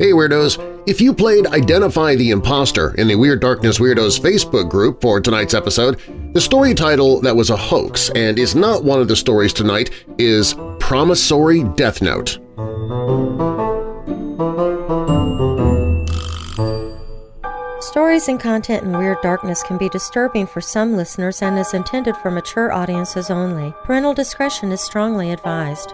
Hey Weirdos! If you played Identify the Imposter in the Weird Darkness Weirdos Facebook group for tonight's episode, the story title that was a hoax and is not one of the stories tonight is Promissory Death Note. Stories and content in Weird Darkness can be disturbing for some listeners and is intended for mature audiences only. Parental discretion is strongly advised.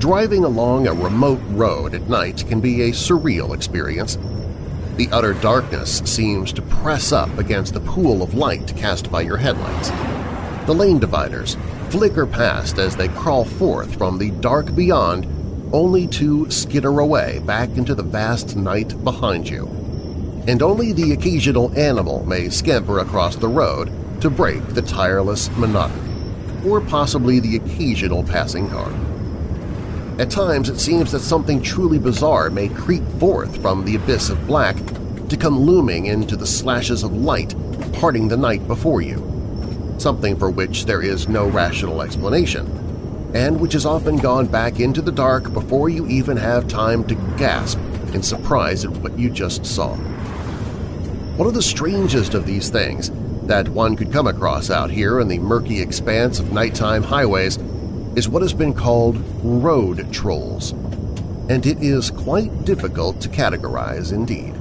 Driving along a remote road at night can be a surreal experience. The utter darkness seems to press up against the pool of light cast by your headlights. The lane dividers flicker past as they crawl forth from the dark beyond only to skitter away back into the vast night behind you. And only the occasional animal may scamper across the road to break the tireless monotony, or possibly the occasional passing car. At times it seems that something truly bizarre may creep forth from the abyss of black to come looming into the slashes of light parting the night before you, something for which there is no rational explanation, and which has often gone back into the dark before you even have time to gasp in surprise at what you just saw. One of the strangest of these things that one could come across out here in the murky expanse of nighttime highways is what has been called road trolls, and it is quite difficult to categorize indeed.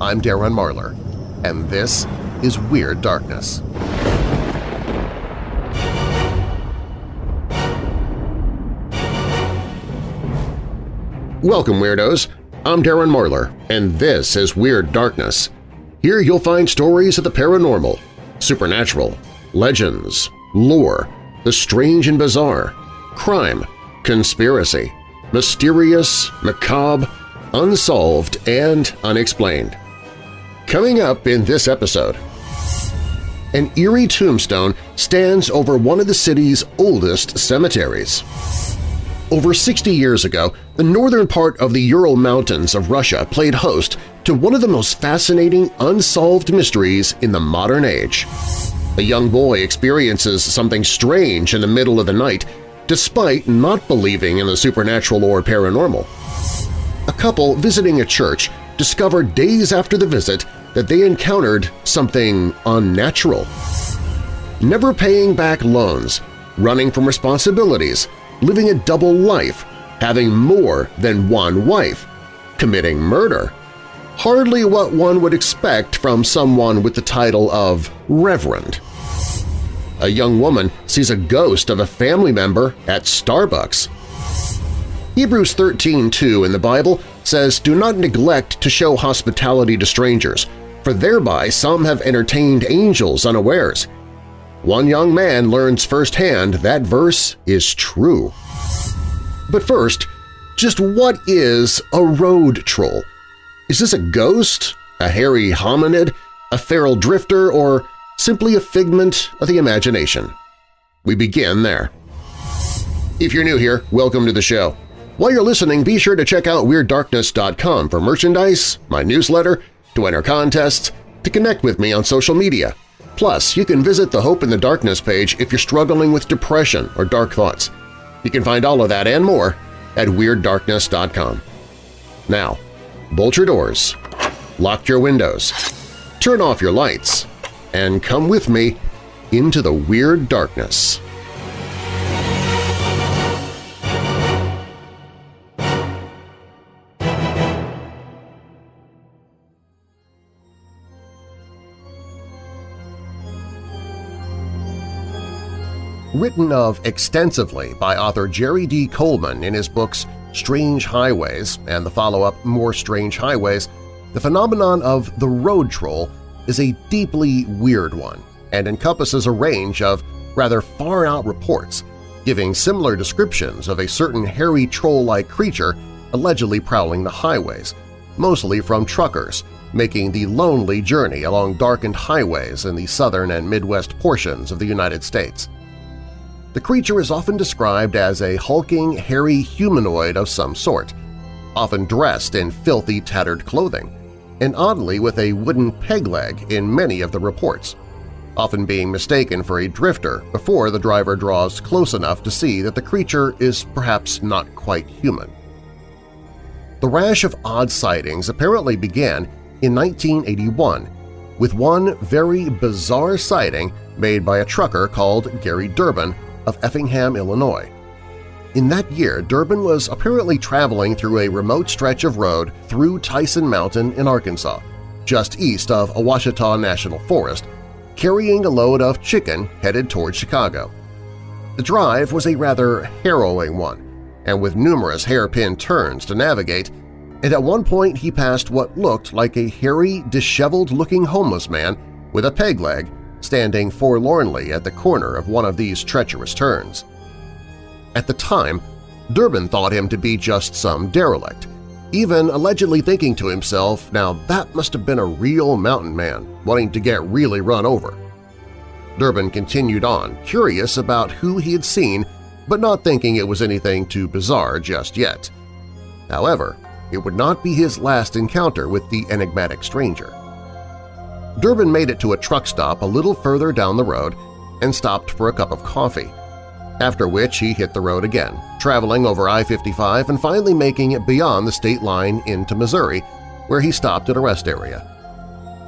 I'm Darren Marlar, and this is Weird Darkness. Welcome, Weirdos! I'm Darren Marlar, and this is Weird Darkness. Here you'll find stories of the paranormal, supernatural, legends, lore, the strange and bizarre, crime, conspiracy, mysterious, macabre, unsolved, and unexplained. Coming up in this episode, an eerie tombstone stands over one of the city's oldest cemeteries. Over 60 years ago, the northern part of the Ural Mountains of Russia played host to one of the most fascinating unsolved mysteries in the modern age. A young boy experiences something strange in the middle of the night despite not believing in the supernatural or paranormal. A couple visiting a church discovered days after the visit that they encountered something unnatural. Never paying back loans, running from responsibilities, living a double life, having more than one wife, committing murder. Hardly what one would expect from someone with the title of Reverend. A young woman sees a ghost of a family member at Starbucks. Hebrews 13.2 in the Bible says, Do not neglect to show hospitality to strangers, for thereby some have entertained angels unawares. One young man learns firsthand that verse is true. But first, just what is a road troll? Is this a ghost, a hairy hominid, a feral drifter, or simply a figment of the imagination? We begin there. If you're new here, welcome to the show. While you're listening, be sure to check out WeirdDarkness.com for merchandise, my newsletter, to enter contests, to connect with me on social media. Plus, you can visit the Hope in the Darkness page if you're struggling with depression or dark thoughts. You can find all of that and more at WeirdDarkness.com. Now, bolt your doors, lock your windows, turn off your lights, and come with me into the Weird Darkness. Written of extensively by author Jerry D. Coleman in his books Strange Highways and the follow-up More Strange Highways, the phenomenon of the road troll is a deeply weird one and encompasses a range of rather far-out reports giving similar descriptions of a certain hairy troll-like creature allegedly prowling the highways, mostly from truckers making the lonely journey along darkened highways in the southern and midwest portions of the United States. The creature is often described as a hulking, hairy humanoid of some sort, often dressed in filthy, tattered clothing, and oddly with a wooden peg leg in many of the reports. often being mistaken for a drifter before the driver draws close enough to see that the creature is perhaps not quite human. The rash of odd sightings apparently began in 1981 with one very bizarre sighting made by a trucker called Gary Durbin of Effingham, Illinois. In that year, Durbin was apparently traveling through a remote stretch of road through Tyson Mountain in Arkansas, just east of Ouachita National Forest, carrying a load of chicken headed toward Chicago. The drive was a rather harrowing one, and with numerous hairpin turns to navigate, and at one point he passed what looked like a hairy, disheveled-looking homeless man with a peg leg standing forlornly at the corner of one of these treacherous turns. At the time, Durbin thought him to be just some derelict, even allegedly thinking to himself, now that must have been a real mountain man wanting to get really run over. Durbin continued on, curious about who he had seen but not thinking it was anything too bizarre just yet. However, it would not be his last encounter with the enigmatic stranger. Durbin made it to a truck stop a little further down the road and stopped for a cup of coffee, after which he hit the road again, traveling over I-55 and finally making it beyond the state line into Missouri, where he stopped at a rest area.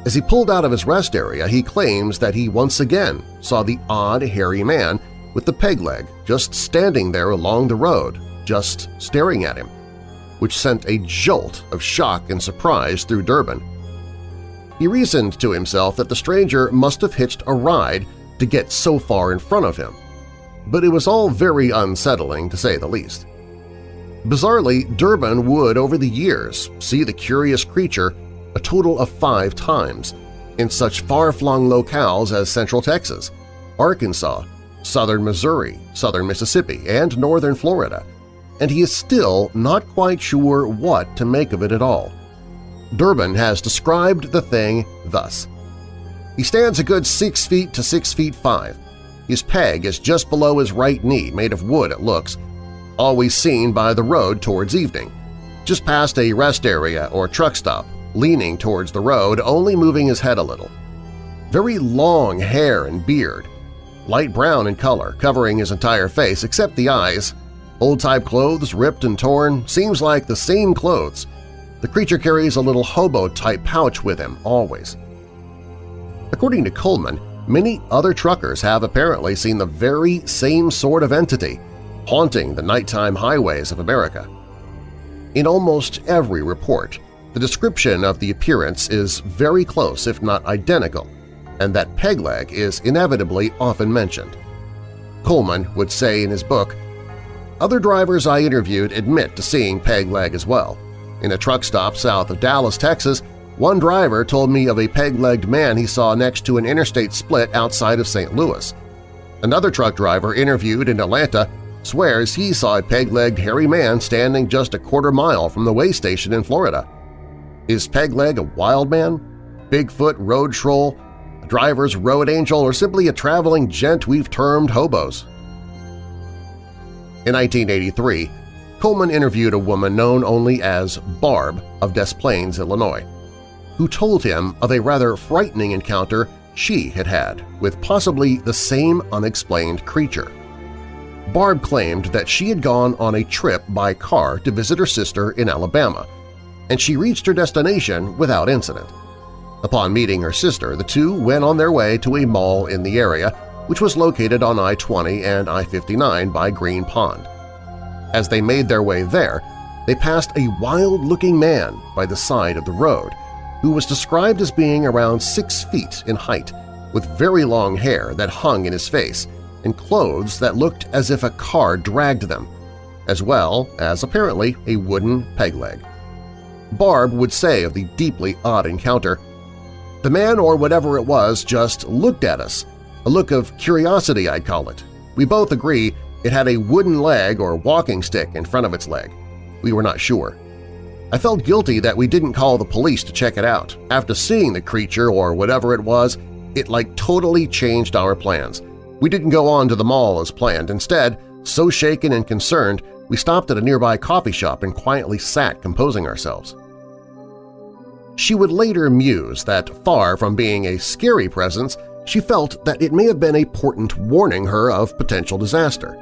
As he pulled out of his rest area, he claims that he once again saw the odd, hairy man with the peg leg just standing there along the road, just staring at him, which sent a jolt of shock and surprise through Durbin. He reasoned to himself that the stranger must have hitched a ride to get so far in front of him, but it was all very unsettling to say the least. Bizarrely, Durbin would, over the years, see the curious creature a total of five times in such far-flung locales as Central Texas, Arkansas, southern Missouri, southern Mississippi, and northern Florida, and he is still not quite sure what to make of it at all. Durbin has described the thing thus. He stands a good 6 feet to 6 feet 5. His peg is just below his right knee, made of wood it looks, always seen by the road towards evening, just past a rest area or truck stop, leaning towards the road, only moving his head a little. Very long hair and beard, light brown in color, covering his entire face except the eyes. Old-type clothes, ripped and torn, seems like the same clothes. The creature carries a little hobo-type pouch with him, always. According to Coleman, many other truckers have apparently seen the very same sort of entity haunting the nighttime highways of America. In almost every report, the description of the appearance is very close if not identical and that peg leg is inevitably often mentioned. Coleman would say in his book, Other drivers I interviewed admit to seeing peg leg as well. In a truck stop south of Dallas, Texas, one driver told me of a peg-legged man he saw next to an interstate split outside of St. Louis. Another truck driver interviewed in Atlanta swears he saw a peg-legged hairy man standing just a quarter mile from the way station in Florida. Is Peg-leg a wild man? Bigfoot, road troll, a driver's road angel, or simply a traveling gent we've termed hobos. In 1983, Coleman interviewed a woman known only as Barb of Des Plaines, Illinois, who told him of a rather frightening encounter she had had with possibly the same unexplained creature. Barb claimed that she had gone on a trip by car to visit her sister in Alabama, and she reached her destination without incident. Upon meeting her sister, the two went on their way to a mall in the area, which was located on I-20 and I-59 by Green Pond. As they made their way there, they passed a wild-looking man by the side of the road who was described as being around six feet in height, with very long hair that hung in his face and clothes that looked as if a car dragged them, as well as apparently a wooden peg leg. Barb would say of the deeply odd encounter, the man or whatever it was just looked at us, a look of curiosity I'd call it. We both agree it had a wooden leg or walking stick in front of its leg. We were not sure. I felt guilty that we didn't call the police to check it out. After seeing the creature or whatever it was, it like totally changed our plans. We didn't go on to the mall as planned. Instead, so shaken and concerned, we stopped at a nearby coffee shop and quietly sat composing ourselves. She would later muse that far from being a scary presence, she felt that it may have been a portent warning her of potential disaster.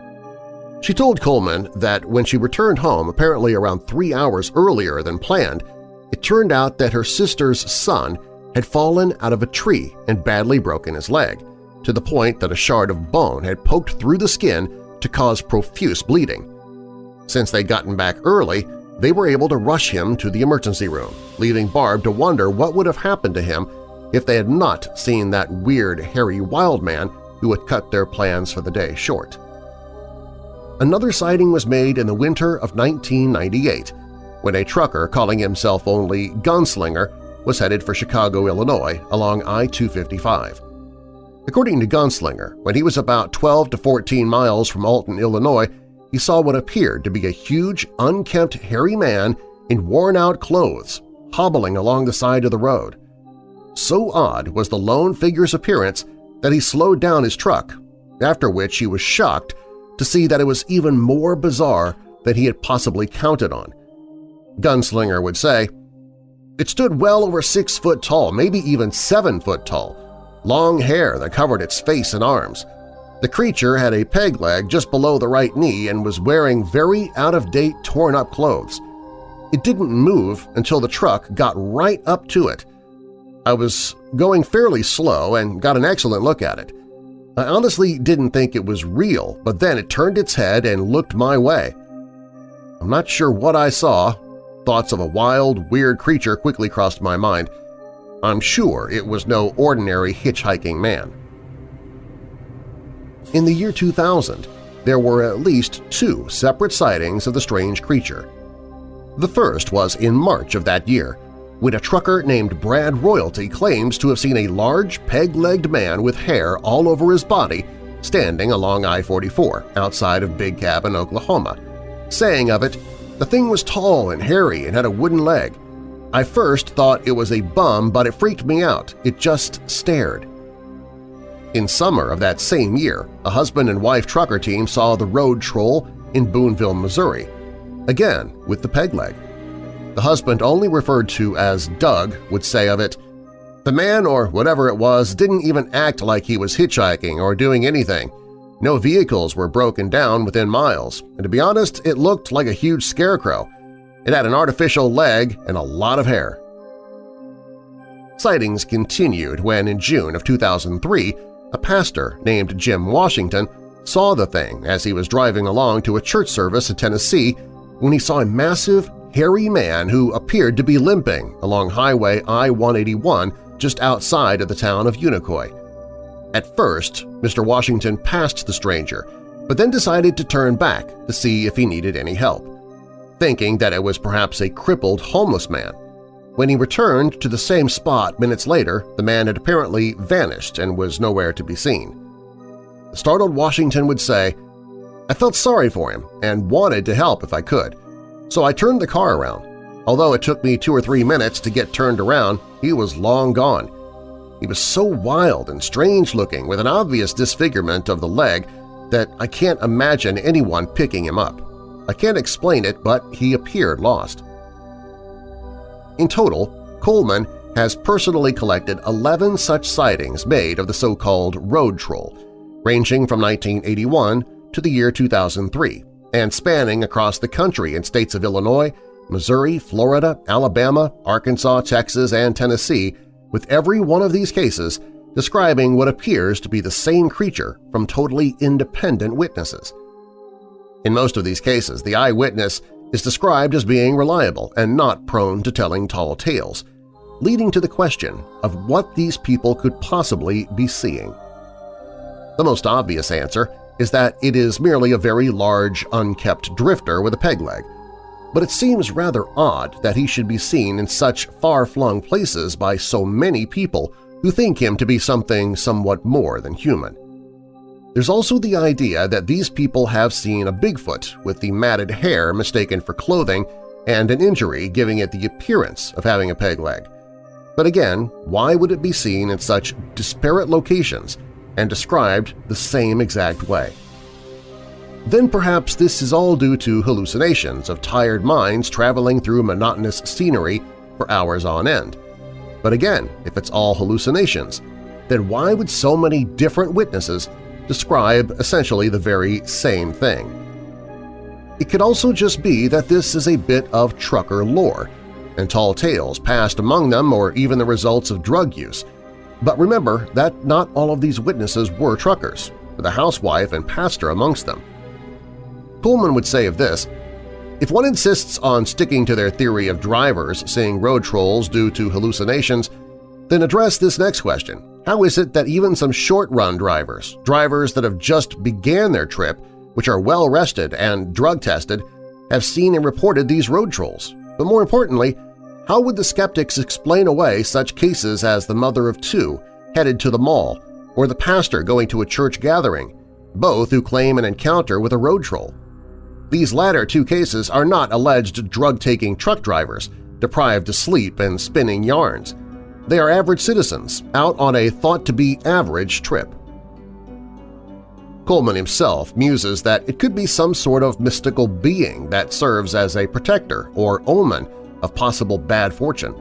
She told Coleman that when she returned home apparently around three hours earlier than planned, it turned out that her sister's son had fallen out of a tree and badly broken his leg, to the point that a shard of bone had poked through the skin to cause profuse bleeding. Since they'd gotten back early, they were able to rush him to the emergency room, leaving Barb to wonder what would have happened to him if they had not seen that weird, hairy wild man who had cut their plans for the day short. Another sighting was made in the winter of 1998 when a trucker calling himself only Gunslinger was headed for Chicago, Illinois along I-255. According to Gunslinger, when he was about 12 to 14 miles from Alton, Illinois, he saw what appeared to be a huge, unkempt, hairy man in worn-out clothes hobbling along the side of the road. So odd was the lone figure's appearance that he slowed down his truck, after which he was shocked to see that it was even more bizarre than he had possibly counted on. Gunslinger would say, It stood well over six foot tall, maybe even seven foot tall, long hair that covered its face and arms. The creature had a peg leg just below the right knee and was wearing very out-of-date torn-up clothes. It didn't move until the truck got right up to it. I was going fairly slow and got an excellent look at it. I honestly didn't think it was real, but then it turned its head and looked my way. I'm not sure what I saw. Thoughts of a wild, weird creature quickly crossed my mind. I'm sure it was no ordinary hitchhiking man. In the year 2000, there were at least two separate sightings of the strange creature. The first was in March of that year, when a trucker named Brad Royalty claims to have seen a large peg-legged man with hair all over his body standing along I-44 outside of Big Cabin, Oklahoma, saying of it, the thing was tall and hairy and had a wooden leg. I first thought it was a bum, but it freaked me out. It just stared. In summer of that same year, a husband and wife trucker team saw the road troll in Boonville, Missouri, again with the peg leg. The husband, only referred to as Doug, would say of it, The man or whatever it was didn't even act like he was hitchhiking or doing anything. No vehicles were broken down within miles, and to be honest, it looked like a huge scarecrow. It had an artificial leg and a lot of hair. Sightings continued when, in June of 2003, a pastor named Jim Washington saw the thing as he was driving along to a church service in Tennessee when he saw a massive, hairy man who appeared to be limping along Highway I-181 just outside of the town of Unicoi. At first, Mr. Washington passed the stranger, but then decided to turn back to see if he needed any help, thinking that it was perhaps a crippled homeless man. When he returned to the same spot minutes later, the man had apparently vanished and was nowhere to be seen. The startled Washington would say, I felt sorry for him and wanted to help if I could, so I turned the car around. Although it took me two or three minutes to get turned around, he was long gone. He was so wild and strange-looking with an obvious disfigurement of the leg that I can't imagine anyone picking him up. I can't explain it, but he appeared lost. In total, Coleman has personally collected 11 such sightings made of the so-called road troll, ranging from 1981 to the year 2003 and spanning across the country in states of Illinois, Missouri, Florida, Alabama, Arkansas, Texas, and Tennessee, with every one of these cases describing what appears to be the same creature from totally independent witnesses. In most of these cases, the eyewitness is described as being reliable and not prone to telling tall tales, leading to the question of what these people could possibly be seeing. The most obvious answer is that it is merely a very large, unkept drifter with a peg leg, but it seems rather odd that he should be seen in such far-flung places by so many people who think him to be something somewhat more than human. There's also the idea that these people have seen a Bigfoot with the matted hair mistaken for clothing and an injury giving it the appearance of having a peg leg. But again, why would it be seen in such disparate locations and described the same exact way? Then perhaps this is all due to hallucinations of tired minds traveling through monotonous scenery for hours on end. But again, if it's all hallucinations, then why would so many different witnesses describe essentially the very same thing? It could also just be that this is a bit of trucker lore, and tall tales passed among them or even the results of drug use. But remember that not all of these witnesses were truckers, with a housewife and pastor amongst them. Coleman would say of this, if one insists on sticking to their theory of drivers seeing road trolls due to hallucinations, then address this next question. How is it that even some short-run drivers, drivers that have just began their trip, which are well-rested and drug-tested, have seen and reported these road trolls? But more importantly, how would the skeptics explain away such cases as the mother of two headed to the mall or the pastor going to a church gathering, both who claim an encounter with a road troll? These latter two cases are not alleged drug-taking truck drivers, deprived of sleep and spinning yarns. They are average citizens out on a thought-to-be-average trip. Coleman himself muses that it could be some sort of mystical being that serves as a protector or omen of possible bad fortune.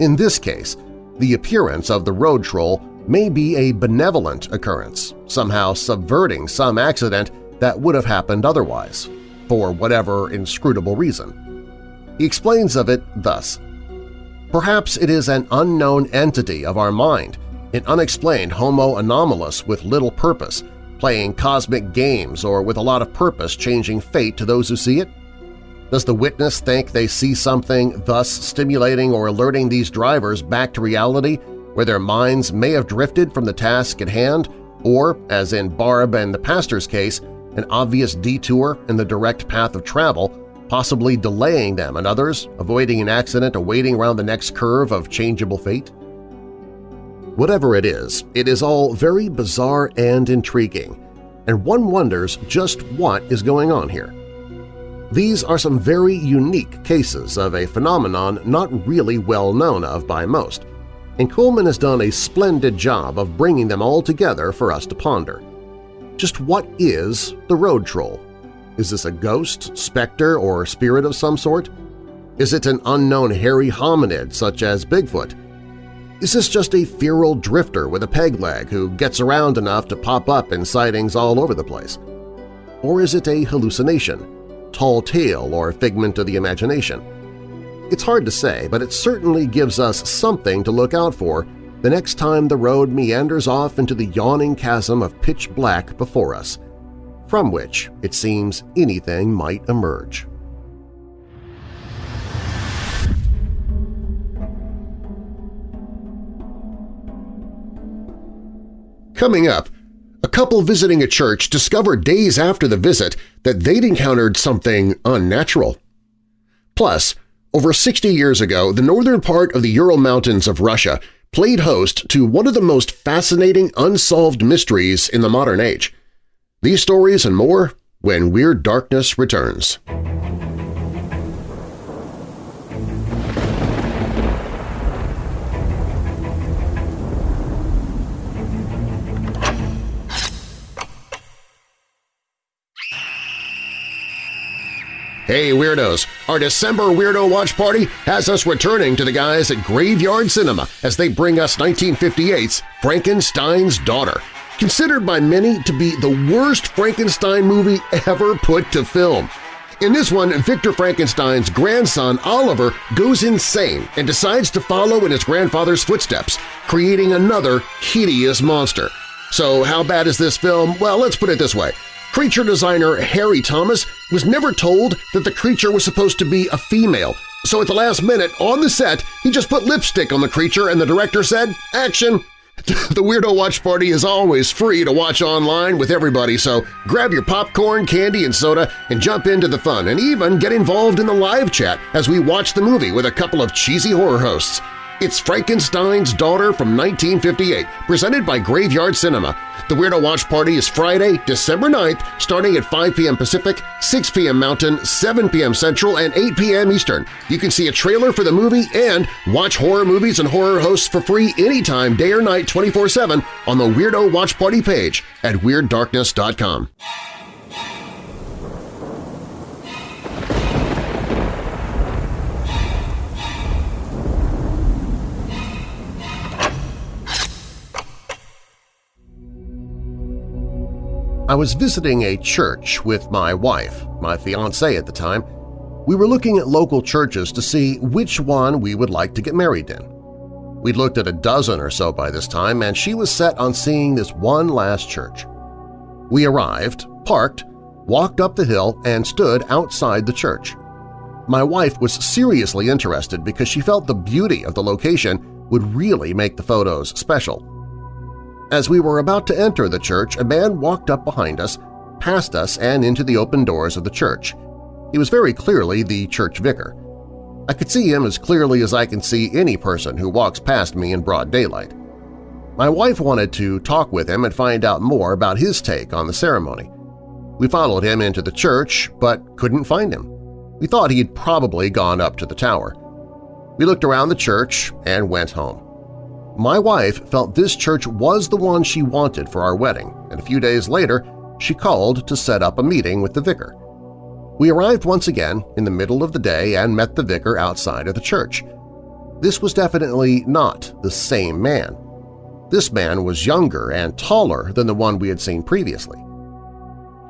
In this case, the appearance of the road troll may be a benevolent occurrence, somehow subverting some accident that would have happened otherwise, for whatever inscrutable reason. He explains of it thus, Perhaps it is an unknown entity of our mind, an unexplained homo anomalous with little purpose, playing cosmic games or with a lot of purpose changing fate to those who see it? Does the witness think they see something thus stimulating or alerting these drivers back to reality where their minds may have drifted from the task at hand or, as in Barb and the pastor's case, an obvious detour in the direct path of travel, possibly delaying them and others, avoiding an accident awaiting around the next curve of changeable fate? Whatever it is, it is all very bizarre and intriguing, and one wonders just what is going on here. These are some very unique cases of a phenomenon not really well known of by most, and Coleman has done a splendid job of bringing them all together for us to ponder. Just what is the road troll? Is this a ghost, specter, or spirit of some sort? Is it an unknown hairy hominid such as Bigfoot? Is this just a feral drifter with a peg leg who gets around enough to pop up in sightings all over the place? Or is it a hallucination, tall tale, or figment of the imagination? It's hard to say, but it certainly gives us something to look out for the next time the road meanders off into the yawning chasm of pitch black before us, from which it seems anything might emerge. Coming up, a couple visiting a church discovered days after the visit that they'd encountered something unnatural. Plus, over 60 years ago, the northern part of the Ural Mountains of Russia played host to one of the most fascinating unsolved mysteries in the modern age. These stories and more when Weird Darkness returns. Hey Weirdos! Our December Weirdo Watch Party has us returning to the guys at Graveyard Cinema as they bring us 1958's Frankenstein's Daughter, considered by many to be the worst Frankenstein movie ever put to film. In this one, Victor Frankenstein's grandson Oliver goes insane and decides to follow in his grandfather's footsteps, creating another hideous monster. So how bad is this film? Well, let's put it this way. Creature designer Harry Thomas was never told that the creature was supposed to be a female, so at the last minute, on the set, he just put lipstick on the creature and the director said, action! The Weirdo Watch Party is always free to watch online with everybody, so grab your popcorn, candy, and soda and jump into the fun and even get involved in the live chat as we watch the movie with a couple of cheesy horror hosts. It's Frankenstein's Daughter from 1958, presented by Graveyard Cinema. The Weirdo Watch Party is Friday, December 9th, starting at 5 p.m. Pacific, 6 p.m. Mountain, 7 p.m. Central, and 8 p.m. Eastern. You can see a trailer for the movie and watch horror movies and horror hosts for free anytime, day or night, 24-7 on the Weirdo Watch Party page at WeirdDarkness.com. I was visiting a church with my wife, my fiancée at the time. We were looking at local churches to see which one we would like to get married in. We'd looked at a dozen or so by this time, and she was set on seeing this one last church. We arrived, parked, walked up the hill, and stood outside the church. My wife was seriously interested because she felt the beauty of the location would really make the photos special. As we were about to enter the church, a man walked up behind us, past us and into the open doors of the church. He was very clearly the church vicar. I could see him as clearly as I can see any person who walks past me in broad daylight. My wife wanted to talk with him and find out more about his take on the ceremony. We followed him into the church, but couldn't find him. We thought he'd probably gone up to the tower. We looked around the church and went home. My wife felt this church was the one she wanted for our wedding, and a few days later she called to set up a meeting with the vicar. We arrived once again in the middle of the day and met the vicar outside of the church. This was definitely not the same man. This man was younger and taller than the one we had seen previously.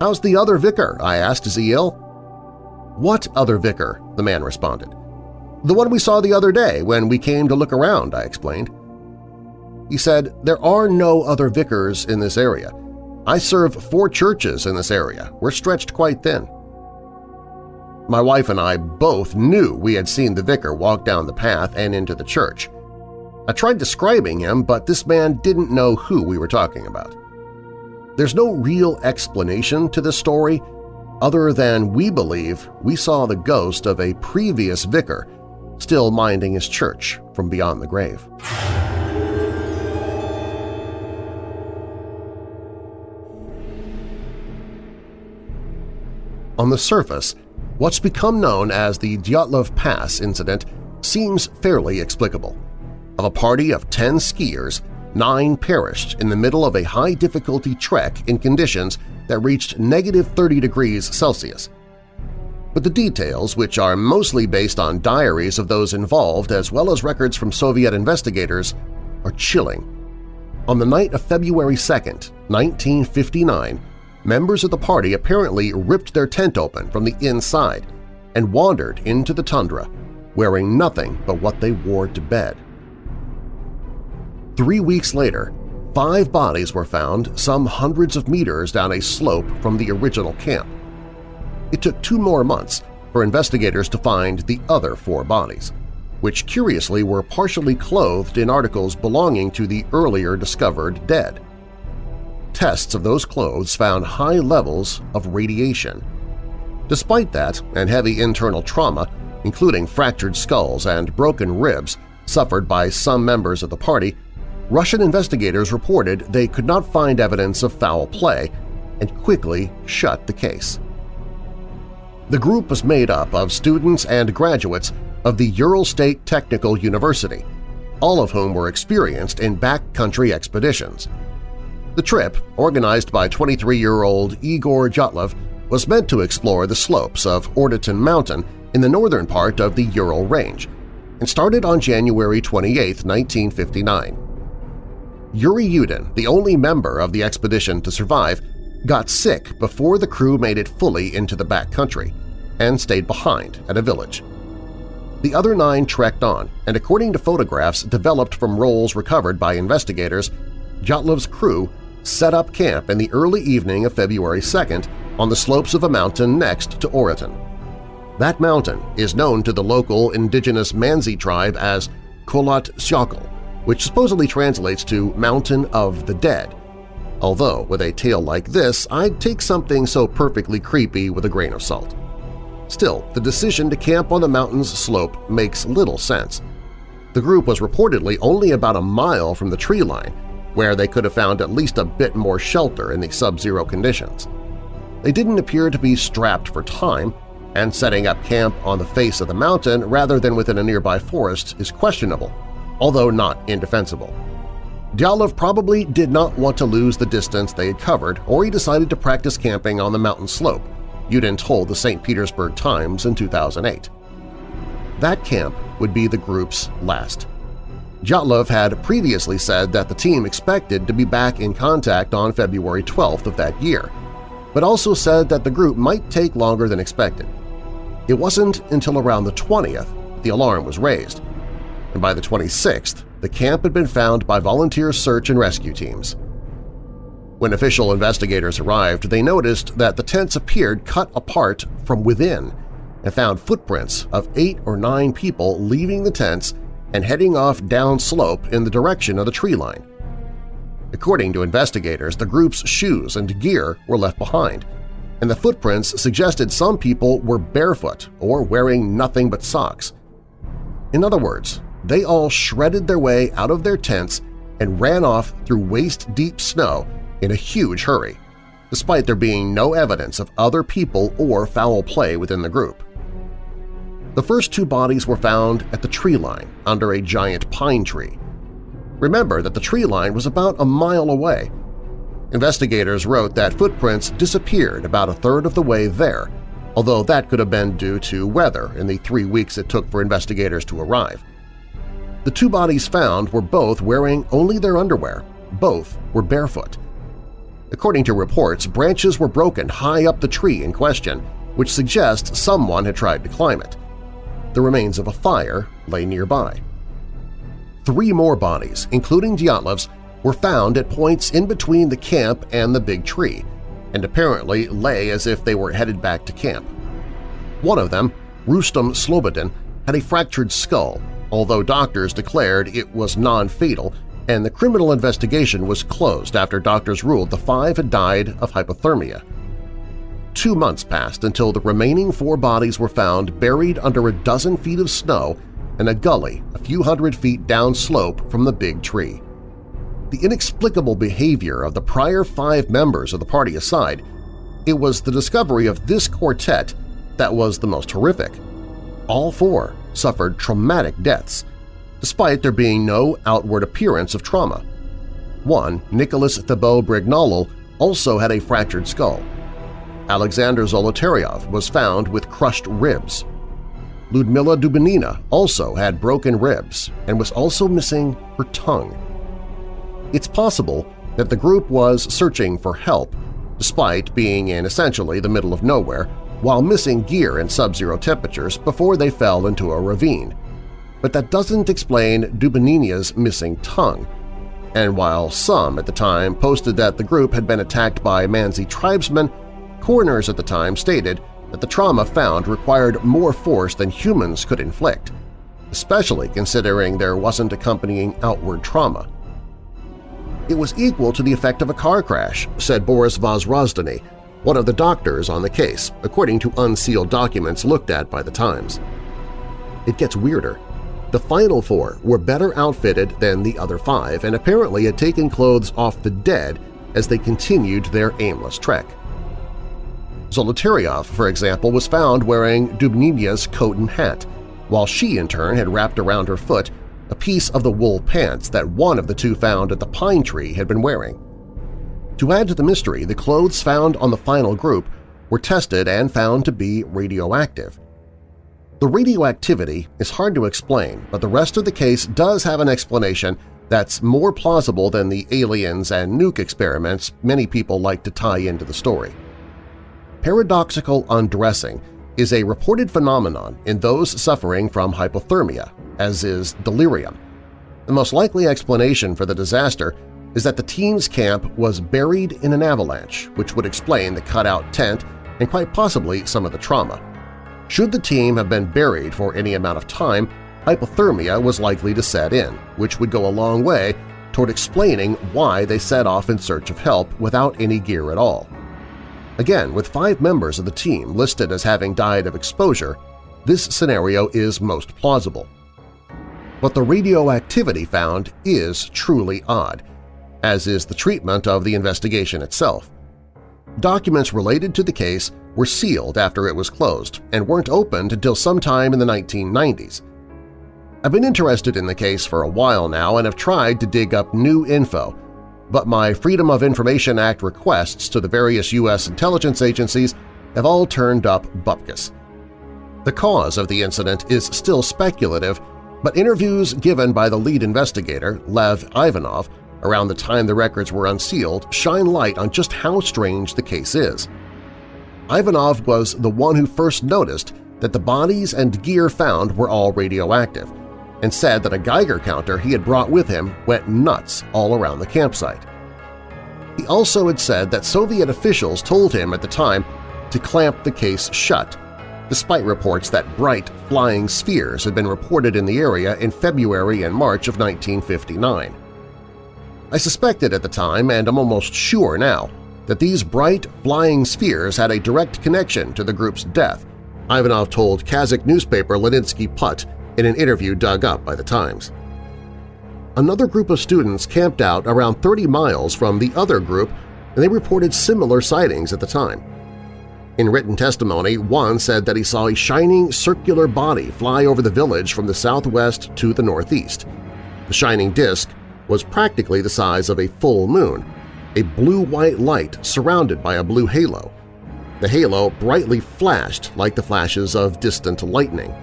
"'How's the other vicar?' I asked. Is he ill?' "'What other vicar?' the man responded. "'The one we saw the other day when we came to look around,' I explained. He said, "'There are no other vicars in this area. I serve four churches in this area. We're stretched quite thin.' My wife and I both knew we had seen the vicar walk down the path and into the church. I tried describing him, but this man didn't know who we were talking about. There's no real explanation to this story other than we believe we saw the ghost of a previous vicar still minding his church from beyond the grave. On the surface, what's become known as the Dyatlov Pass incident seems fairly explicable. Of a party of 10 skiers, nine perished in the middle of a high-difficulty trek in conditions that reached negative 30 degrees Celsius. But the details, which are mostly based on diaries of those involved as well as records from Soviet investigators, are chilling. On the night of February 2, 1959, members of the party apparently ripped their tent open from the inside and wandered into the tundra, wearing nothing but what they wore to bed. Three weeks later, five bodies were found some hundreds of meters down a slope from the original camp. It took two more months for investigators to find the other four bodies, which curiously were partially clothed in articles belonging to the earlier discovered dead. Tests of those clothes found high levels of radiation. Despite that and heavy internal trauma, including fractured skulls and broken ribs suffered by some members of the party, Russian investigators reported they could not find evidence of foul play and quickly shut the case. The group was made up of students and graduates of the Ural State Technical University, all of whom were experienced in backcountry expeditions. The trip, organized by 23-year-old Igor Dyatlov, was meant to explore the slopes of Otorten Mountain in the northern part of the Ural Range and started on January 28, 1959. Yuri Yudin, the only member of the expedition to survive, got sick before the crew made it fully into the back country and stayed behind at a village. The other nine trekked on, and according to photographs developed from rolls recovered by investigators, Dyatlov's crew set up camp in the early evening of February 2nd on the slopes of a mountain next to Otorten. That mountain is known to the local indigenous Mansi tribe as Kholat Syakhl, which supposedly translates to Mountain of the Dead. Although, with a tale like this, I'd take something so perfectly creepy with a grain of salt. Still, the decision to camp on the mountain's slope makes little sense. The group was reportedly only about a mile from the tree line, where they could have found at least a bit more shelter in the sub-zero conditions. They didn't appear to be strapped for time, and setting up camp on the face of the mountain rather than within a nearby forest is questionable although not indefensible. Dyatlov probably did not want to lose the distance they had covered, or he decided to practice camping on the mountain slope, Yudin told the St. Petersburg Times in 2008. That camp would be the group's last. Dyatlov had previously said that the team expected to be back in contact on February 12th of that year, but also said that the group might take longer than expected. It wasn't until around the 20th the alarm was raised, and by the 26th the camp had been found by volunteer search and rescue teams. When official investigators arrived, they noticed that the tents appeared cut apart from within and found footprints of eight or nine people leaving the tents and heading off downslope in the direction of the tree line. According to investigators, the group's shoes and gear were left behind, and the footprints suggested some people were barefoot or wearing nothing but socks. In other words, they all shredded their way out of their tents and ran off through waist-deep snow in a huge hurry, despite there being no evidence of other people or foul play within the group. The first two bodies were found at the tree line under a giant pine tree. Remember that the tree line was about a mile away. Investigators wrote that footprints disappeared about a third of the way there, although that could have been due to weather in the three weeks it took for investigators to arrive. The two bodies found were both wearing only their underwear. Both were barefoot. According to reports, branches were broken high up the tree in question, which suggests someone had tried to climb it. The remains of a fire lay nearby. Three more bodies, including Dyatlov's, were found at points in between the camp and the big tree, and apparently lay as if they were headed back to camp. One of them, Rustam Slobodin, had a fractured skull, although doctors declared it was non-fatal and the criminal investigation was closed after doctors ruled the five had died of hypothermia. Two months passed until the remaining four bodies were found buried under a dozen feet of snow in a gully a few hundred feet downslope from the big tree. The inexplicable behavior of the prior five members of the party aside, it was the discovery of this quartet that was the most horrific. All four suffered traumatic deaths, despite there being no outward appearance of trauma. One, Nicholas Thibeaux-Brignolle, also had a fractured skull. Alexander Zolotaryov was found with crushed ribs. Ludmila Dubinina also had broken ribs and was also missing her tongue. It's possible that the group was searching for help despite being in essentially the middle of nowhere while missing gear in sub-zero temperatures before they fell into a ravine but that doesn't explain Dubinina's missing tongue. And while some at the time posted that the group had been attacked by Mansi tribesmen, coroners at the time stated that the trauma found required more force than humans could inflict, especially considering there wasn't accompanying outward trauma. It was equal to the effect of a car crash, said Boris Vozrozhdenny, one of the doctors on the case, according to unsealed documents looked at by the Times. It gets weirder. The final four were better outfitted than the other five and apparently had taken clothes off the dead as they continued their aimless trek. Zolotaryov, for example, was found wearing Dubinina's coat and hat, while she in turn had wrapped around her foot a piece of the wool pants that one of the two found at the pine tree had been wearing. To add to the mystery, the clothes found on the final group were tested and found to be radioactive, the radioactivity is hard to explain, but the rest of the case does have an explanation that's more plausible than the aliens and nuke experiments many people like to tie into the story. Paradoxical undressing is a reported phenomenon in those suffering from hypothermia, as is delirium. The most likely explanation for the disaster is that the team's camp was buried in an avalanche, which would explain the cutout tent and quite possibly some of the trauma. Should the team have been buried for any amount of time, hypothermia was likely to set in, which would go a long way toward explaining why they set off in search of help without any gear at all. Again, with five members of the team listed as having died of exposure, this scenario is most plausible. But the radioactivity found is truly odd, as is the treatment of the investigation itself. Documents related to the case were sealed after it was closed and weren't opened until sometime in the 1990s. I've been interested in the case for a while now and have tried to dig up new info, but my Freedom of Information Act requests to the various U.S. intelligence agencies have all turned up bupkis. The cause of the incident is still speculative, but interviews given by the lead investigator, Lev Ivanov, around the time the records were unsealed shine light on just how strange the case is – Ivanov was the one who first noticed that the bodies and gear found were all radioactive, and said that a Geiger counter he had brought with him went nuts all around the campsite. He also had said that Soviet officials told him at the time to clamp the case shut, despite reports that bright, flying spheres had been reported in the area in February and March of 1959. I suspected at the time, and I'm almost sure now, that these bright, flying spheres had a direct connection to the group's death, Ivanov told Kazakh newspaper Leninsky Put in an interview dug up by the Times. Another group of students camped out around 30 miles from the other group and they reported similar sightings at the time. In written testimony, one said that he saw a shining circular body fly over the village from the southwest to the northeast. The shining disk was practically the size of a full moon, a blue-white light surrounded by a blue halo. The halo brightly flashed like the flashes of distant lightning.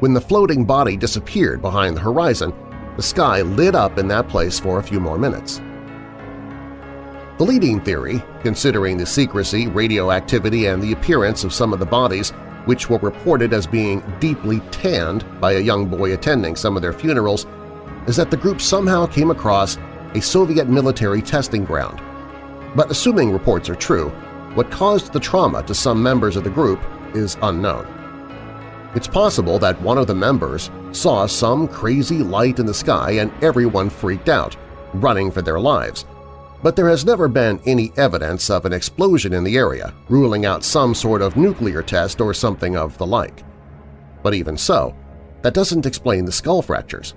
When the floating body disappeared behind the horizon, the sky lit up in that place for a few more minutes. The leading theory, considering the secrecy, radioactivity, and the appearance of some of the bodies which were reported as being deeply tanned by a young boy attending some of their funerals, is that the group somehow came across a Soviet military testing ground. But assuming reports are true, what caused the trauma to some members of the group is unknown. It's possible that one of the members saw some crazy light in the sky and everyone freaked out, running for their lives, but there has never been any evidence of an explosion in the area, ruling out some sort of nuclear test or something of the like. But even so, that doesn't explain the skull fractures.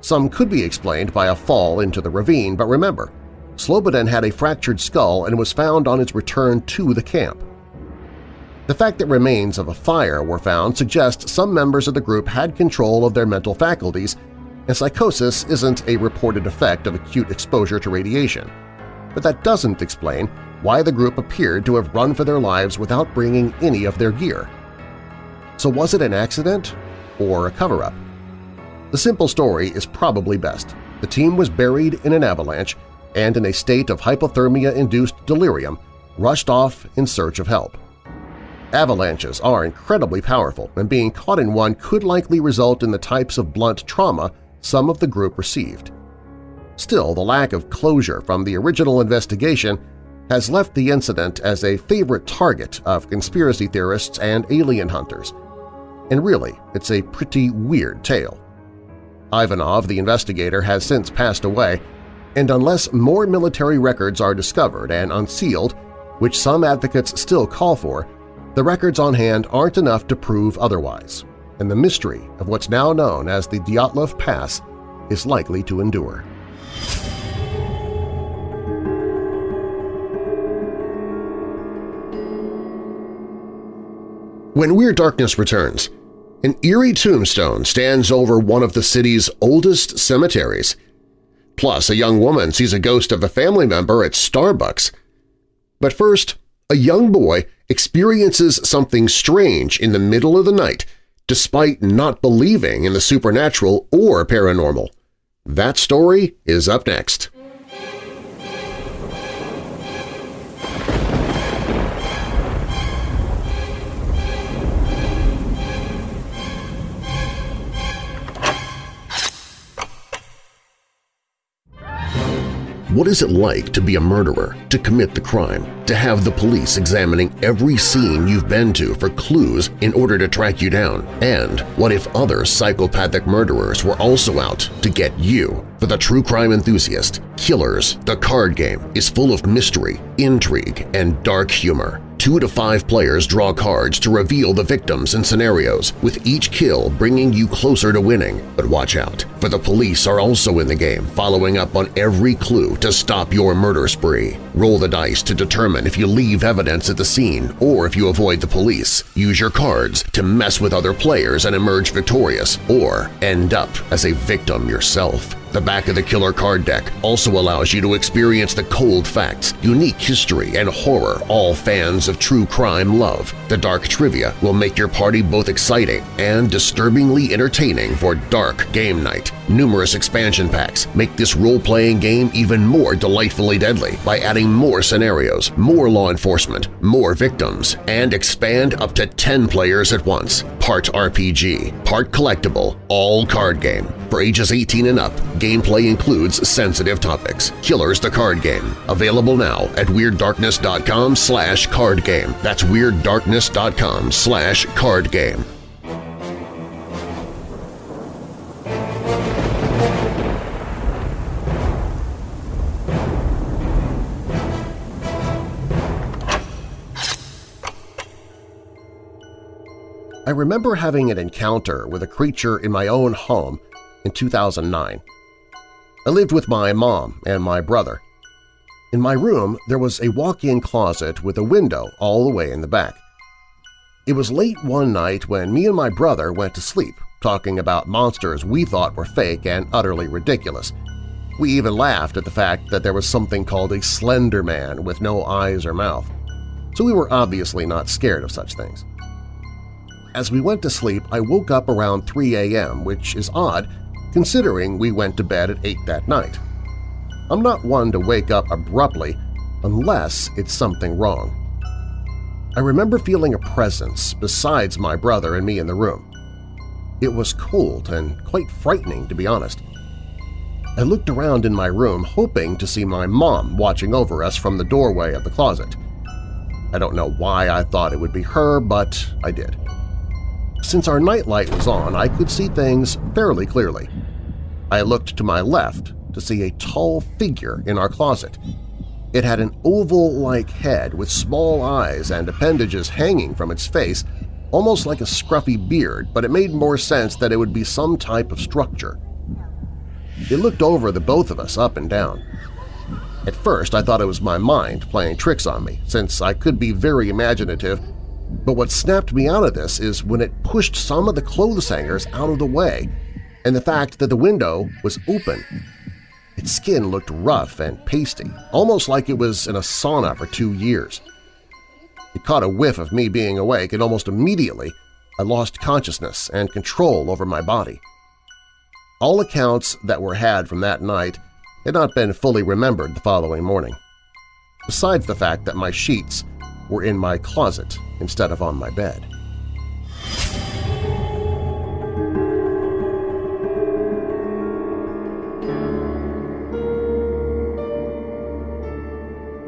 Some could be explained by a fall into the ravine, but remember, Slobodin had a fractured skull and was found on his return to the camp. The fact that remains of a fire were found suggests some members of the group had control of their mental faculties, and psychosis isn't a reported effect of acute exposure to radiation but that doesn't explain why the group appeared to have run for their lives without bringing any of their gear. So was it an accident or a cover-up? The simple story is probably best. The team was buried in an avalanche and in a state of hypothermia-induced delirium rushed off in search of help. Avalanches are incredibly powerful, and being caught in one could likely result in the types of blunt trauma some of the group received. Still, the lack of closure from the original investigation has left the incident as a favorite target of conspiracy theorists and alien hunters. And really, it's a pretty weird tale. Ivanov, the investigator, has since passed away, and unless more military records are discovered and unsealed, which some advocates still call for, the records on hand aren't enough to prove otherwise, and the mystery of what's now known as the Dyatlov Pass is likely to endure. When Weird Darkness returns, an eerie tombstone stands over one of the city's oldest cemeteries. Plus, a young woman sees a ghost of a family member at Starbucks. But first, a young boy experiences something strange in the middle of the night despite not believing in the supernatural or paranormal. That story is up next. What is it like to be a murderer, to commit the crime, to have the police examining every scene you've been to for clues in order to track you down? And what if other psychopathic murderers were also out to get you? For the true crime enthusiast, Killers, the card game, is full of mystery, intrigue, and dark humor. Two to five players draw cards to reveal the victims and scenarios, with each kill bringing you closer to winning. But watch out, for the police are also in the game, following up on every clue to stop your murder spree. Roll the dice to determine if you leave evidence at the scene or if you avoid the police. Use your cards to mess with other players and emerge victorious, or end up as a victim yourself. The back of the killer card deck also allows you to experience the cold facts, unique history, and horror all fans of true crime love. The dark trivia will make your party both exciting and disturbingly entertaining for dark game night. Numerous expansion packs make this role-playing game even more delightfully deadly by adding more scenarios, more law enforcement, more victims, and expand up to 10 players at once. Part RPG, part collectible, all card game. For ages 18 and up, gameplay includes sensitive topics. Killers the Card Game. Available now at WeirdDarkness.com slash card game. That's WeirdDarkness.com slash card game. I remember having an encounter with a creature in my own home in 2009. I lived with my mom and my brother. In my room, there was a walk-in closet with a window all the way in the back. It was late one night when me and my brother went to sleep, talking about monsters we thought were fake and utterly ridiculous. We even laughed at the fact that there was something called a Slender Man with no eyes or mouth, so we were obviously not scared of such things. As we went to sleep, I woke up around 3 a.m., which is odd considering we went to bed at 8 that night. I'm not one to wake up abruptly unless it's something wrong. I remember feeling a presence besides my brother and me in the room. It was cold and quite frightening, to be honest. I looked around in my room hoping to see my mom watching over us from the doorway of the closet. I don't know why I thought it would be her, but I did. Since our nightlight was on, I could see things fairly clearly. I looked to my left to see a tall figure in our closet. It had an oval-like head with small eyes and appendages hanging from its face, almost like a scruffy beard, but it made more sense that it would be some type of structure. It looked over the both of us up and down. At first I thought it was my mind playing tricks on me, since I could be very imaginative but what snapped me out of this is when it pushed some of the clothes hangers out of the way and the fact that the window was open. Its skin looked rough and pasty, almost like it was in a sauna for two years. It caught a whiff of me being awake, and almost immediately I lost consciousness and control over my body. All accounts that were had from that night had not been fully remembered the following morning, besides the fact that my sheets were in my closet instead of on my bed.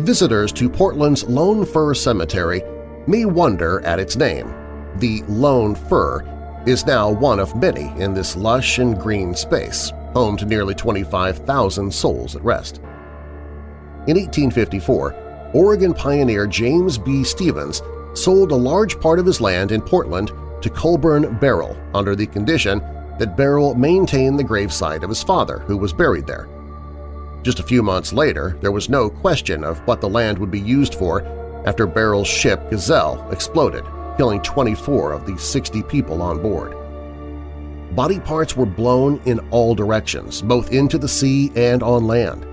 Visitors to Portland's Lone Fir Cemetery may wonder at its name. The Lone Fir is now one of many in this lush and green space, home to nearly 25,000 souls at rest. In 1854, Oregon pioneer James B. Stevens sold a large part of his land in Portland to Colburn Barrell under the condition that Barrell maintain the gravesite of his father, who was buried there. Just a few months later, there was no question of what the land would be used for after Barrell's ship Gazelle exploded, killing 24 of the 60 people on board. Body parts were blown in all directions, both into the sea and on land.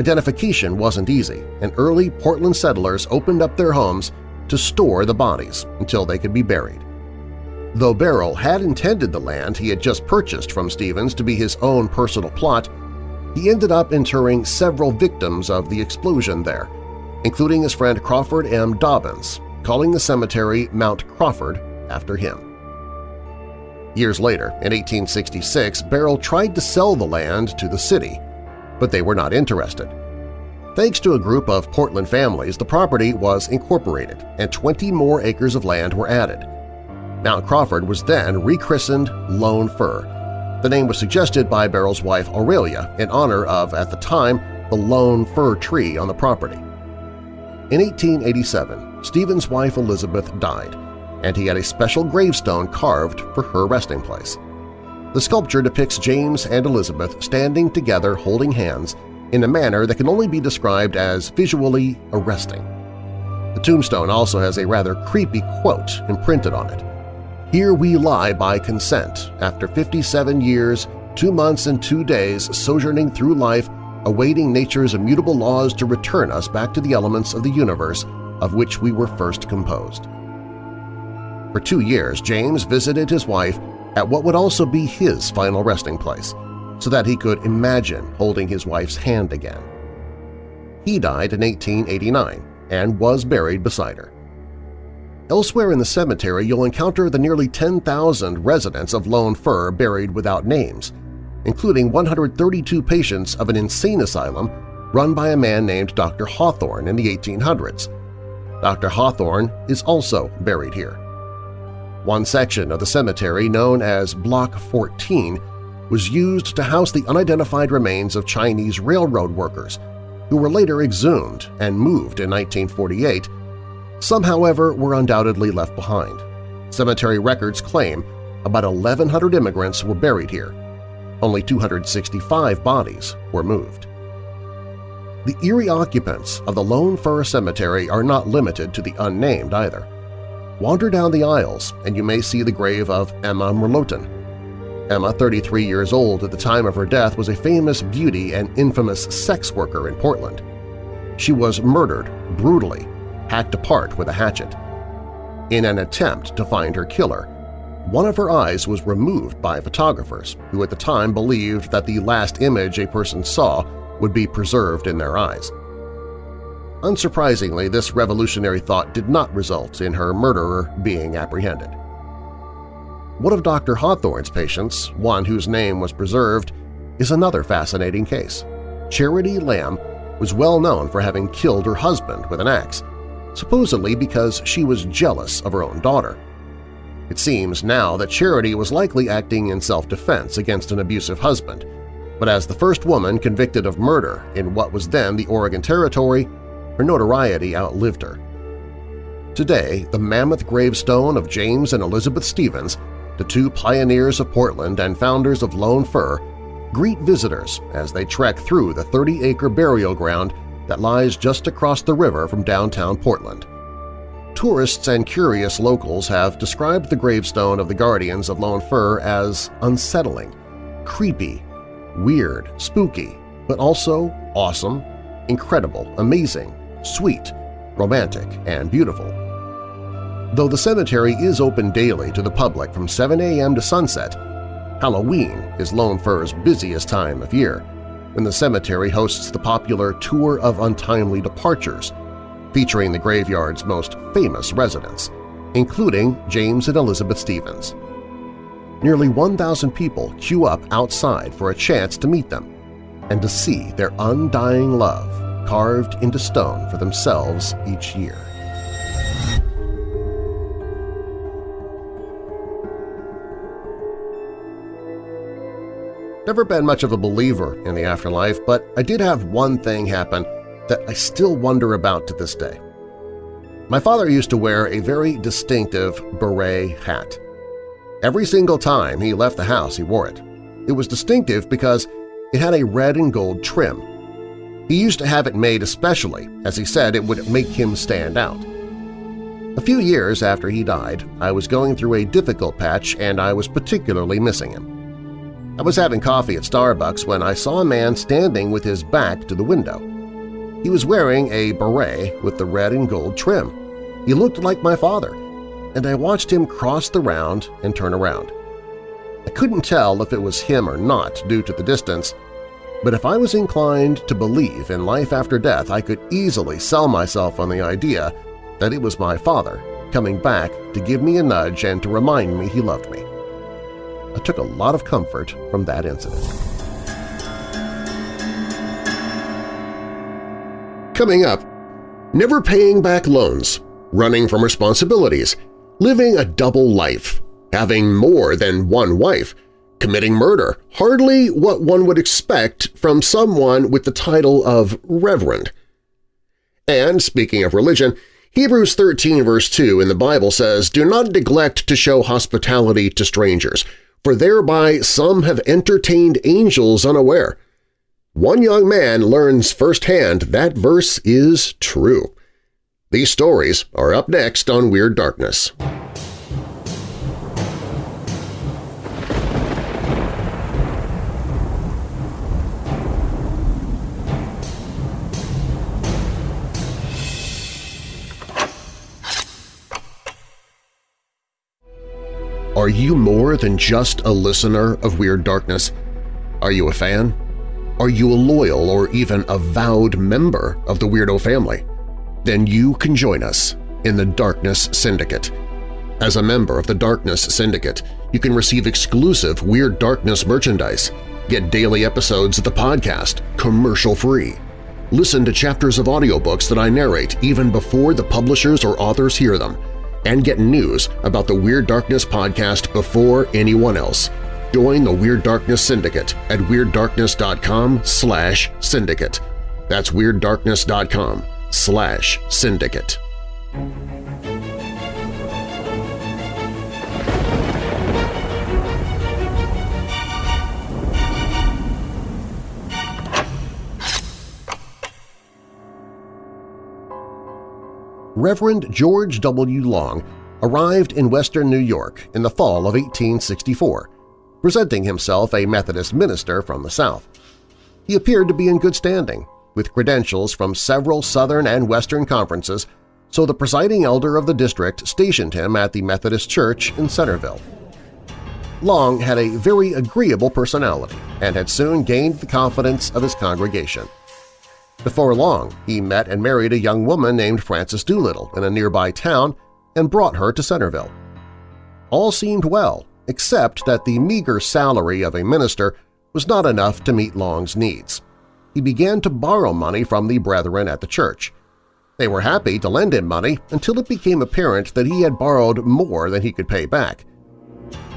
Identification wasn't easy, and early Portland settlers opened up their homes to store the bodies until they could be buried. Though Barrell had intended the land he had just purchased from Stevens to be his own personal plot, he ended up interring several victims of the explosion there, including his friend Crawford M. Dobbins, calling the cemetery Mount Crawford after him. Years later, in 1866, Barrell tried to sell the land to the city, but they were not interested. Thanks to a group of Portland families, the property was incorporated and 20 more acres of land were added. Mount Crawford was then rechristened Lone Fir. The name was suggested by Barrell's wife Aurelia in honor of, at the time, the lone fir tree on the property. In 1887, Stevens' wife Elizabeth died, and he had a special gravestone carved for her resting place. The sculpture depicts James and Elizabeth standing together holding hands in a manner that can only be described as visually arresting. The tombstone also has a rather creepy quote imprinted on it. Here we lie by consent after 57 years two months and two days sojourning through life awaiting nature's immutable laws to return us back to the elements of the universe of which we were first composed. For two years, James visited his wife at what would also be his final resting place, so that he could imagine holding his wife's hand again. He died in 1889 and was buried beside her. Elsewhere in the cemetery you'll encounter the nearly 10,000 residents of Lone Fir buried without names, including 132 patients of an insane asylum run by a man named Dr. Hawthorne in the 1800s. Dr. Hawthorne is also buried here. One section of the cemetery, known as Block 14, was used to house the unidentified remains of Chinese railroad workers, who were later exhumed and moved in 1948. Some, however, were undoubtedly left behind. Cemetery records claim about 1,100 immigrants were buried here, only 265 bodies were moved. The eerie occupants of the Lone Fir Cemetery are not limited to the unnamed either. Wander down the aisles and you may see the grave of Emma Merlotin. Emma, 33 years old at the time of her death, was a famous beauty and infamous sex worker in Portland. She was murdered brutally, hacked apart with a hatchet. In an attempt to find her killer, one of her eyes was removed by photographers who at the time believed that the last image a person saw would be preserved in their eyes. Unsurprisingly, this revolutionary thought did not result in her murderer being apprehended. One of Dr. Hawthorne's patients, one whose name was preserved, is another fascinating case. Charity Lamb was well known for having killed her husband with an axe, supposedly because she was jealous of her own daughter. It seems now that Charity was likely acting in self-defense against an abusive husband, but as the first woman convicted of murder in what was then the Oregon Territory, her notoriety outlived her. Today, the mammoth gravestone of James and Elizabeth Stevens, the two pioneers of Portland and founders of Lone Fir, greet visitors as they trek through the 30-acre burial ground that lies just across the river from downtown Portland. Tourists and curious locals have described the gravestone of the Guardians of Lone Fir as unsettling, creepy, weird, spooky, but also awesome, incredible, amazing, sweet, romantic, and beautiful. Though the cemetery is open daily to the public from 7 a.m. to sunset, Halloween is Lone Fir's busiest time of year, when the cemetery hosts the popular Tour of Untimely Departures, featuring the graveyard's most famous residents, including James and Elizabeth Stevens. Nearly 1,000 people queue up outside for a chance to meet them and to see their undying love carved into stone for themselves each year. I've never been much of a believer in the afterlife, but I did have one thing happen that I still wonder about to this day. My father used to wear a very distinctive beret hat. Every single time he left the house he wore it. It was distinctive because it had a red and gold trim. He used to have it made especially, as he said it would make him stand out. A few years after he died, I was going through a difficult patch and I was particularly missing him. I was having coffee at Starbucks when I saw a man standing with his back to the window. He was wearing a beret with the red and gold trim. He looked like my father, and I watched him cross the round and turn around. I couldn't tell if it was him or not due to the distance, but if I was inclined to believe in life after death, I could easily sell myself on the idea that it was my father coming back to give me a nudge and to remind me he loved me. I took a lot of comfort from that incident. Coming up, never paying back loans, running from responsibilities, living a double life, having more than one wife, committing murder, hardly what one would expect from someone with the title of Reverend. And speaking of religion, Hebrews 13 verse 2 in the Bible says, Do not neglect to show hospitality to strangers, for thereby some have entertained angels unaware. One young man learns firsthand that verse is true. These stories are up next on Weird Darkness. Are you more than just a listener of Weird Darkness? Are you a fan? Are you a loyal or even avowed member of the Weirdo family? Then you can join us in the Darkness Syndicate. As a member of the Darkness Syndicate, you can receive exclusive Weird Darkness merchandise, get daily episodes of the podcast commercial-free, listen to chapters of audiobooks that I narrate even before the publishers or authors hear them, and get news about the Weird Darkness podcast before anyone else. Join the Weird Darkness Syndicate at WeirdDarkness.com slash syndicate. That's WeirdDarkness.com slash syndicate. Reverend George W. Long arrived in western New York in the fall of 1864, presenting himself a Methodist minister from the South. He appeared to be in good standing, with credentials from several Southern and Western conferences, so the presiding elder of the district stationed him at the Methodist Church in Centerville. Long had a very agreeable personality and had soon gained the confidence of his congregation. Before long, he met and married a young woman named Frances Doolittle in a nearby town and brought her to Centerville. All seemed well, except that the meager salary of a minister was not enough to meet Long's needs. He began to borrow money from the brethren at the church. They were happy to lend him money until it became apparent that he had borrowed more than he could pay back.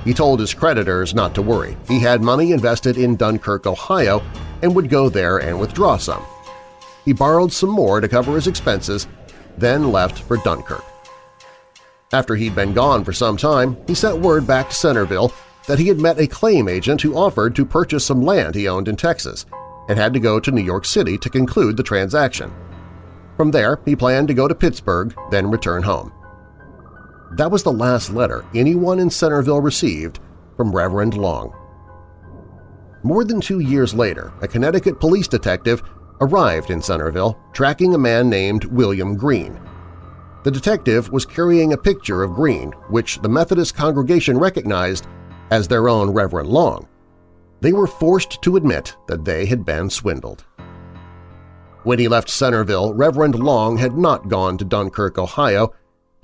He told his creditors not to worry. He had money invested in Dunkirk, Ohio, and would go there and withdraw some. He borrowed some more to cover his expenses, then left for Dunkirk. After he'd been gone for some time, he sent word back to Centerville that he had met a claim agent who offered to purchase some land he owned in Texas and had to go to New York City to conclude the transaction. From there, he planned to go to Pittsburgh, then return home. That was the last letter anyone in Centerville received from Reverend Long. More than two years later, a Connecticut police detective arrived in Centerville tracking a man named William Green. The detective was carrying a picture of Green, which the Methodist congregation recognized as their own Reverend Long. They were forced to admit that they had been swindled. When he left Centerville, Reverend Long had not gone to Dunkirk, Ohio.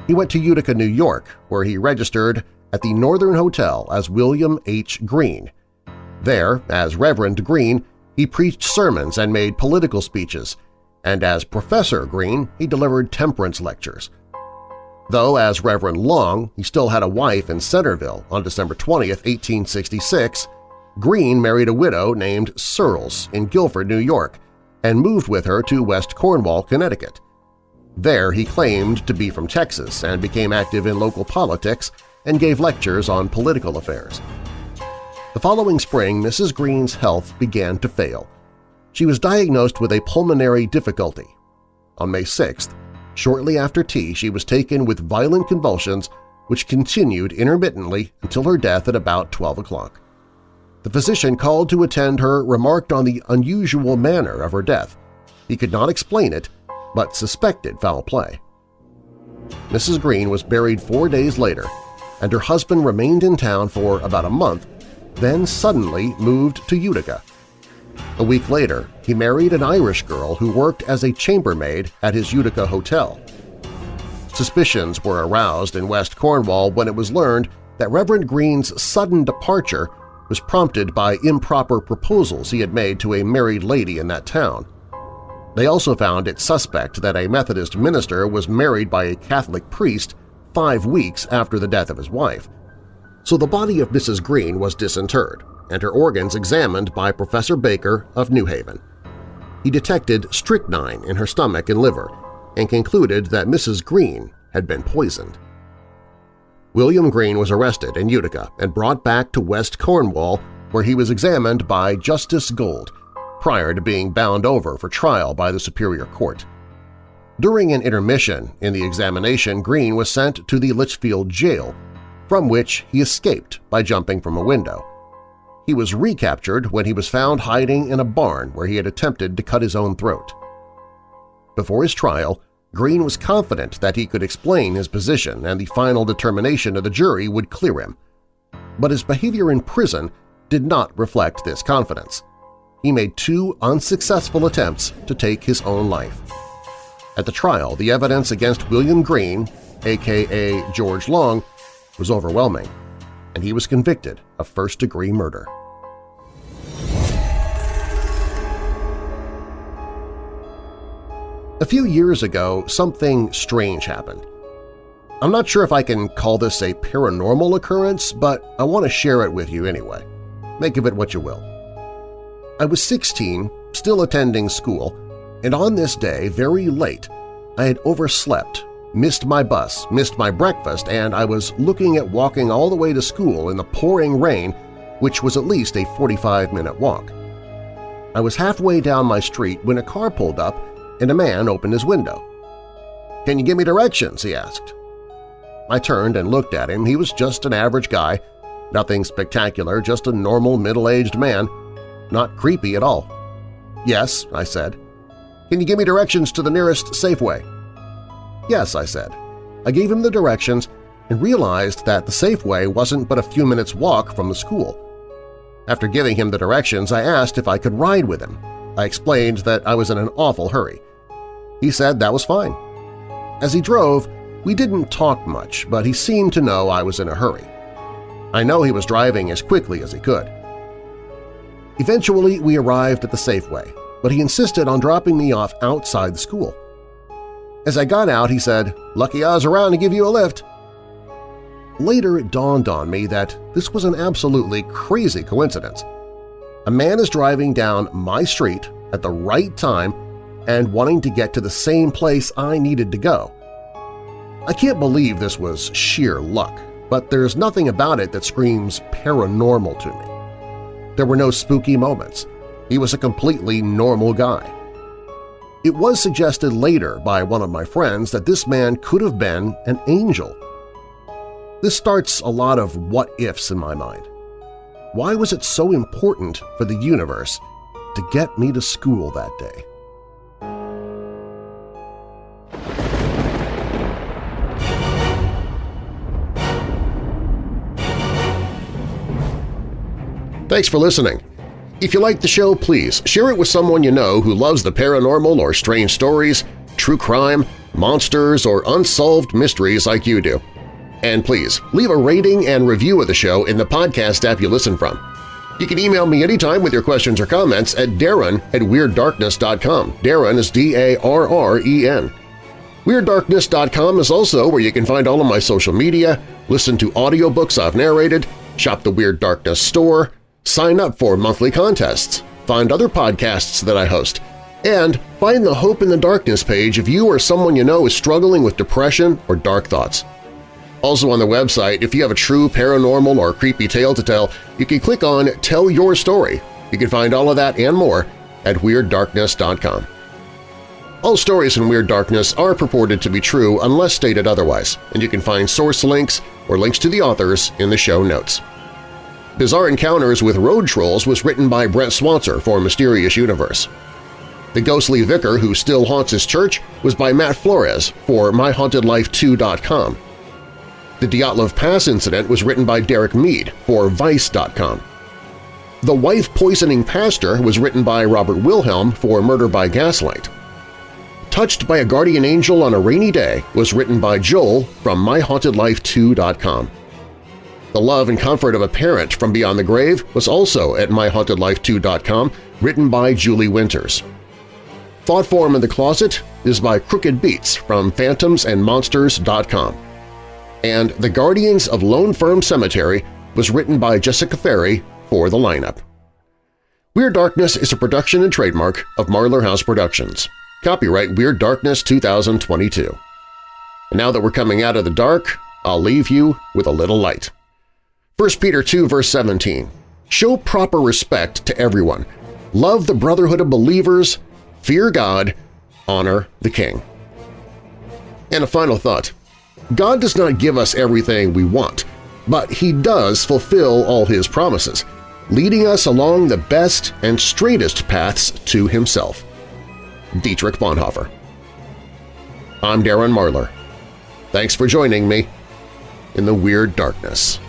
He went to Utica, New York, where he registered at the Northern Hotel as William H. Green. There, as Reverend Green, he preached sermons and made political speeches, and as Professor Green he delivered temperance lectures. Though as Reverend Long he still had a wife in Centerville on December 20, 1866, Green married a widow named Searles in Guilford, New York, and moved with her to West Cornwall, Connecticut. There he claimed to be from Texas and became active in local politics and gave lectures on political affairs. The following spring, Mrs. Green's health began to fail. She was diagnosed with a pulmonary difficulty. On May 6th, shortly after tea, she was taken with violent convulsions which continued intermittently until her death at about 12 o'clock. The physician called to attend her remarked on the unusual manner of her death. He could not explain it, but suspected foul play. Mrs. Green was buried four days later, and her husband remained in town for about a month then suddenly moved to Utica. A week later, he married an Irish girl who worked as a chambermaid at his Utica hotel. Suspicions were aroused in West Cornwall when it was learned that Reverend Green's sudden departure was prompted by improper proposals he had made to a married lady in that town. They also found it suspect that a Methodist minister was married by a Catholic priest five weeks after the death of his wife, so the body of Mrs. Green was disinterred and her organs examined by Professor Baker of New Haven. He detected strychnine in her stomach and liver and concluded that Mrs. Green had been poisoned. William Green was arrested in Utica and brought back to West Cornwall where he was examined by Justice Gold prior to being bound over for trial by the Superior Court. During an intermission in the examination, Green was sent to the Litchfield Jail from which he escaped by jumping from a window. He was recaptured when he was found hiding in a barn where he had attempted to cut his own throat. Before his trial, Green was confident that he could explain his position and the final determination of the jury would clear him. but his behavior in prison did not reflect this confidence. He made two unsuccessful attempts to take his own life. At the trial, the evidence against William Green, aka George Long, was overwhelming, and he was convicted of first-degree murder. A few years ago, something strange happened. I'm not sure if I can call this a paranormal occurrence, but I want to share it with you anyway. Make of it what you will. I was 16, still attending school, and on this day, very late, I had overslept, missed my bus, missed my breakfast, and I was looking at walking all the way to school in the pouring rain, which was at least a 45-minute walk. I was halfway down my street when a car pulled up and a man opened his window. "'Can you give me directions?' he asked. I turned and looked at him. He was just an average guy, nothing spectacular, just a normal middle-aged man, not creepy at all. "'Yes,' I said. "'Can you give me directions to the nearest Safeway?' "'Yes,' I said. I gave him the directions and realized that the Safeway wasn't but a few minutes' walk from the school. After giving him the directions, I asked if I could ride with him. I explained that I was in an awful hurry. He said that was fine. As he drove, we didn't talk much, but he seemed to know I was in a hurry. I know he was driving as quickly as he could. Eventually, we arrived at the Safeway, but he insisted on dropping me off outside the school. As I got out, he said, "'Lucky I was around to give you a lift.' Later it dawned on me that this was an absolutely crazy coincidence. A man is driving down my street at the right time and wanting to get to the same place I needed to go. I can't believe this was sheer luck, but there's nothing about it that screams paranormal to me. There were no spooky moments. He was a completely normal guy. It was suggested later by one of my friends that this man could have been an angel. This starts a lot of what-ifs in my mind. Why was it so important for the universe to get me to school that day? Thanks for listening. If you like the show, please share it with someone you know who loves the paranormal or strange stories, true crime, monsters, or unsolved mysteries like you do. And please, leave a rating and review of the show in the podcast app you listen from. You can email me anytime with your questions or comments at darren at WeirdDarkness.com. Darren is D-A-R-R-E-N. WeirdDarkness.com is also where you can find all of my social media, listen to audiobooks I've narrated, shop the Weird Darkness store, sign up for monthly contests, find other podcasts that I host, and find the Hope in the Darkness page if you or someone you know is struggling with depression or dark thoughts. Also on the website, if you have a true paranormal or creepy tale to tell, you can click on Tell Your Story. You can find all of that and more at WeirdDarkness.com. All stories in Weird Darkness are purported to be true unless stated otherwise, and you can find source links or links to the authors in the show notes. Bizarre Encounters with Road Trolls was written by Brent Swancer for Mysterious Universe. The Ghostly Vicar Who Still Haunts His Church was by Matt Flores for MyHauntedLifeToo.com. The Dyatlov Pass incident was written by Derek Mead for Vice.com. The Wife Poisoning Pastor was written by Robert Wilhelm for Murder by Gaslight. Touched by a Guardian Angel on a Rainy Day was written by Joel from MyHauntedLifeToo.com. The Love and Comfort of a Parent from Beyond the Grave was also at MyHauntedLifeToo.com, written by Julie Winters. Thought Form in the Closet is by Crooked Beats from PhantomsAndMonsters.com. And The Guardians of Lone Fir Cemetery was written by Jessica Ferri for the lineup. Weird Darkness is a production and trademark of Marlar House Productions. Copyright Weird Darkness 2022. And now that we're coming out of the dark, I'll leave you with a little light. 1 Peter 2 verse 17, Show proper respect to everyone. Love the brotherhood of believers, fear God, honor the King. And a final thought. God does not give us everything we want, but He does fulfill all His promises, leading us along the best and straightest paths to Himself. Dietrich Bonhoeffer I'm Darren Marlar. Thanks for joining me in the Weird Darkness.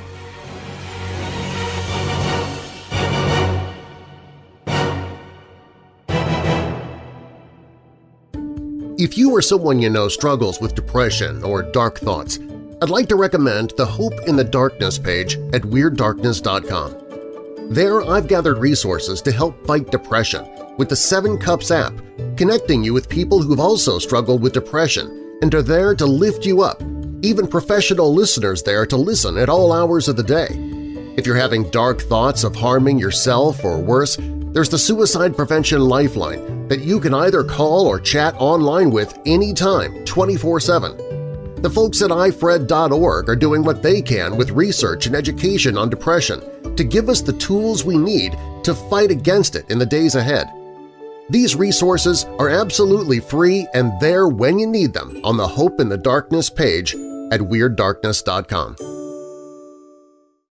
If you or someone you know struggles with depression or dark thoughts, I'd like to recommend the Hope in the Darkness page at WeirdDarkness.com. There I've gathered resources to help fight depression with the Seven Cups app, connecting you with people who've also struggled with depression and are there to lift you up, even professional listeners there to listen at all hours of the day. If you're having dark thoughts of harming yourself or worse, there's the Suicide Prevention Lifeline that you can either call or chat online with anytime, 24-7. The folks at ifred.org are doing what they can with research and education on depression to give us the tools we need to fight against it in the days ahead. These resources are absolutely free and there when you need them on the Hope in the Darkness page at WeirdDarkness.com.